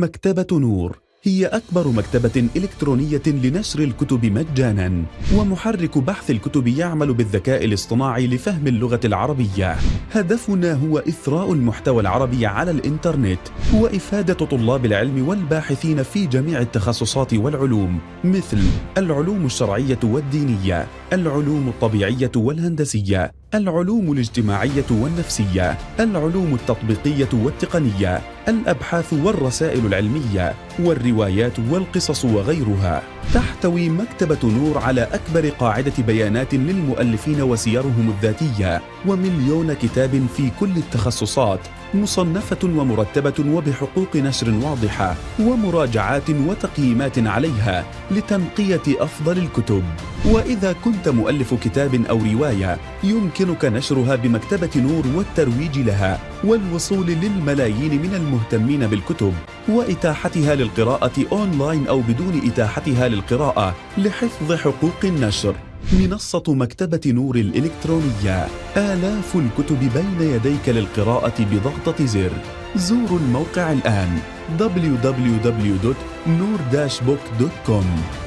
مكتبة نور هي أكبر مكتبة إلكترونية لنشر الكتب مجانا ومحرك بحث الكتب يعمل بالذكاء الاصطناعي لفهم اللغة العربية. هدفنا هو إثراء المحتوى العربي على الإنترنت وإفادة طلاب العلم والباحثين في جميع التخصصات والعلوم مثل العلوم الشرعية والدينية العلوم الطبيعية والهندسية العلوم الاجتماعية والنفسية العلوم التطبيقية والتقنية الأبحاث والرسائل العلمية والروايات والقصص وغيرها. تحتوي مكتبة نور على أكبر قاعدة بيانات للمؤلفين وسيرهم الذاتية ومليون كتاب في كل التخصصات مصنفة ومرتبة وبحقوق نشر واضحة ومراجعات وتقييمات عليها لتنقية أفضل الكتب. وإذا كنت مؤلف كتاب أو رواية يمكنك نشرها بمكتبة نور والترويج لها والوصول للملايين من المهتمين بالكتب وإتاحتها للقراءة أونلاين أو بدون إتاحتها للقراءة لحفظ حقوق النشر. منصة مكتبة نور الإلكترونية. آلاف الكتب بين يديك للقراءة بضغطة زر. زوروا الموقع الآن. www.nur-book.com